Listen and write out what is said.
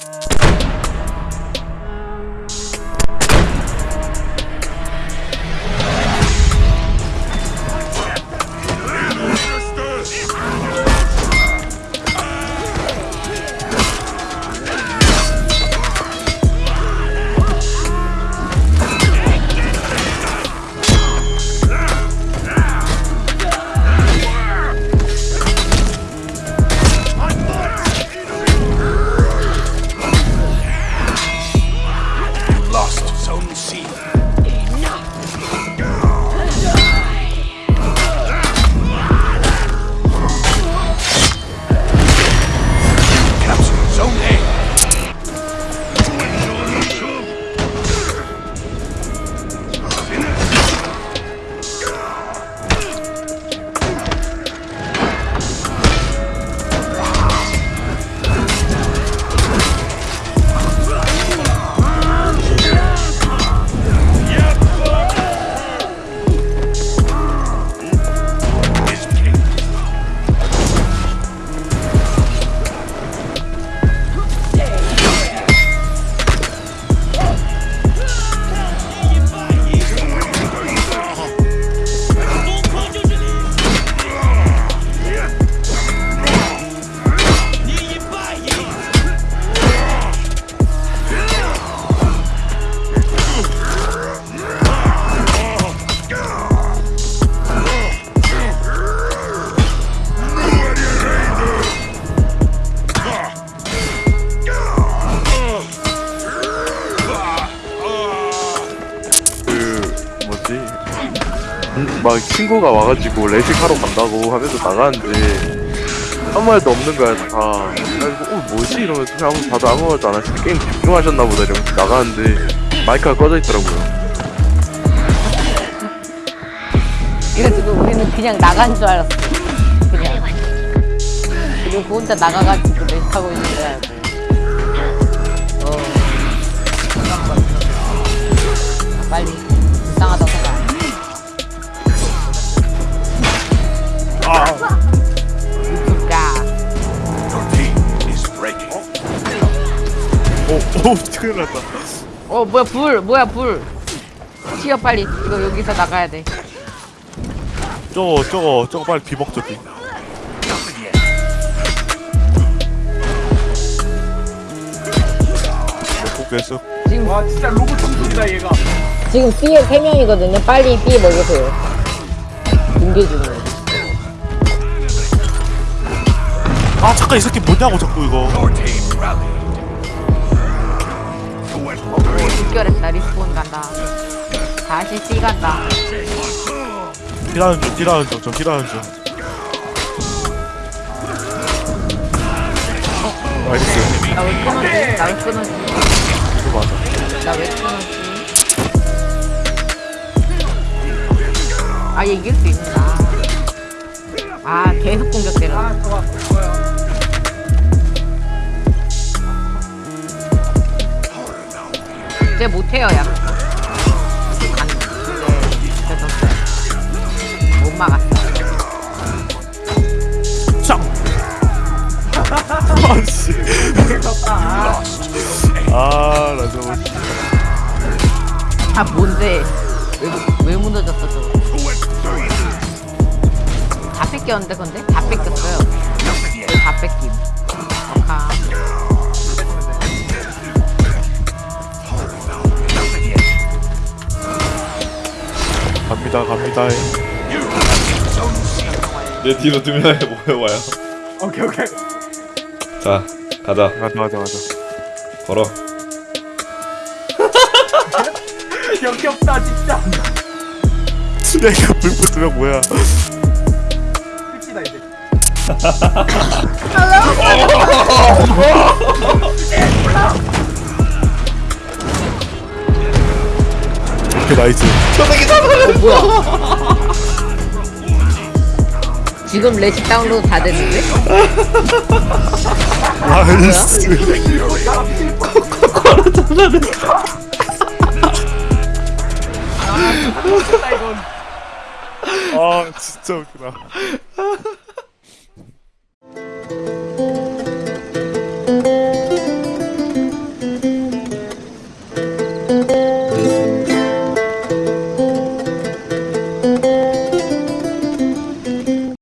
you 막 친구가 와가지고 레식 하러 간다고 하면서 나가는데 아무 말도 없는 거야 다 그래서 어 뭐지 이러면서 그냥 아무 다들 아무 말도 안 하시고 게임 집중하셨나 보다 이러면서 나가는데 마이크가 꺼져 있더라고요 그래가지고 우리는 그냥 나간 줄 알았어. 그냥. 그리고 그 혼자 나가가지고 렌트하고 있는 줄 알고. 큰일 났다 어 뭐야 불 뭐야 불. 튀어 빨리. 이거 여기서 나가야 돼. 저거 저거 저거 빨리 뒤먹죠 뒤 포기했어 지금 와 진짜 로봇 충돌이다 얘가 지금 B에 3명이거든요. 빨리 B 먹으세요. 공개 중이에요. 아 잠깐 이 새끼 뭐냐고 자꾸 이거 직결했다. 리스폰 간다. 다시 C 간다. 딜하는 중 딜하는 중저 딜하는 중 나이스 나왜 끊었지? 나왜 끊었지? 이거 맞아 나왜 끊었지? 아, 얘 이길 수 있나? 아, 계속 공격되는. 아 좋아 좋아 이제 못해요, 야. 간, 이제, 됐었어요. 못 막았어. 짱 아씨 아나 저거 아, 뭔데? 왜, 왜 무너졌어, 저거? 다 뺏겼는데, 근데? 다 뺏겼어요. 왜다 뺏김? 어카. 갑니다 갑니다. 내 뒤로 두 명이 모여와요. 오케이 오케이. 자, 가자. 가자 가자 가자 걸어. 역겹다 진짜. 내가 불꽃 두명 뭐야? 끝이다 이제 오케이 나이스. 지금 레시 다운로드 다 됐는데? 나이스 끝다 이건 아 진짜 웃기다